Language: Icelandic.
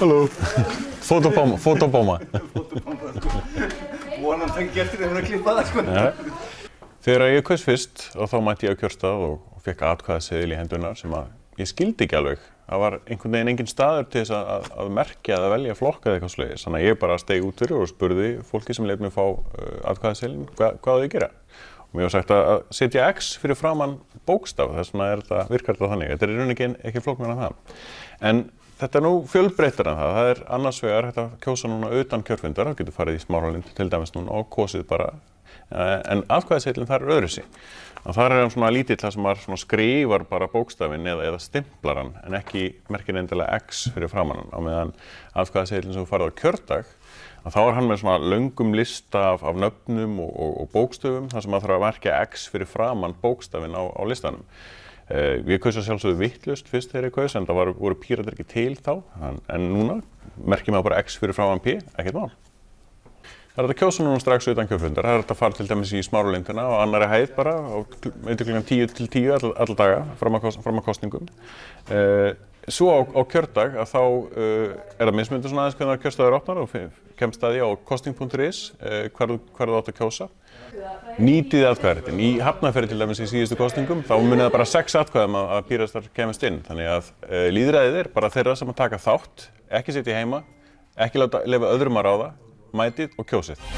Halló. Fotobomma, fotobomma. Vonan það getur þið að klippa það sko. Ja. Þegar ég kaus fyrst og þá mætti ég á kjörstað og, fekk atkvæðaseðil í hendunar sem að ég skildi ekki alveg. Það var einhvern veginn engin staður til þess að, að, að merkja eða velja flokka eða eitthvað sluðis. Þannig að ég bara stegi út fyrir og spurði fólki sem lefði mig fá uh, atkvæðaseðilin hva, hvað þau gera. Og mér var sagt að, setja X fyrir framann bókstaf, þess vegna er þetta, virkar þetta þannig. Þetta er í rauninni ekki, ekki flóknar en það. En þetta er nú fjölbreyttar en það. Það er annars vegar að kjósa núna utan kjörfundar, það getur farið í smáralind til dæmis núna og kosið bara. Eh, En atkvæðaseðlinn þar er öðru sig. Þar er hann svona lítill þar sem maður skrifar bara bókstafinn eða, stimplar hann en ekki merkir endilega X fyrir framann hann. Á meðan atkvæðaseðlinn sem þú farið á kjördag þá er hann með svona löngum lista af, af nöfnum og, og, og bókstöfum þar sem maður þarf að merkja X fyrir framann bókstafinn á, á listanum. Uh, ég kaus að sjálfsögðu vittlust fyrst þegar ég kaus en það var, voru píratar ekki til þá en, núna merkjum maður bara X fyrir framann P, ekkert mál. Það er að kjósa núna strax utan kjöfundar. Það er hægt að fara til dæmis í smáralindina og annari hæð bara á eitthvað klukkan 10 til 10 all, alla daga fram að, kostningum. Uh, svo á, á kjördag að þá uh, er það mismundur svona aðeins hvernig kjörstaður opnar og kemst að því á kosting.is uh, þú- hvar þú átt að kjósa. Nýtið atkvæðaréttin. Í hafnaferi til dæmis í síðustu kostingum þá munið það bara sex atkvæðum að, að pírastar kemast inn. Þannig að líðræðið er bara þeirra sem að taka þátt, ekki sitja heima, ekki lefa öðrum að ráða, mætið og kjósið.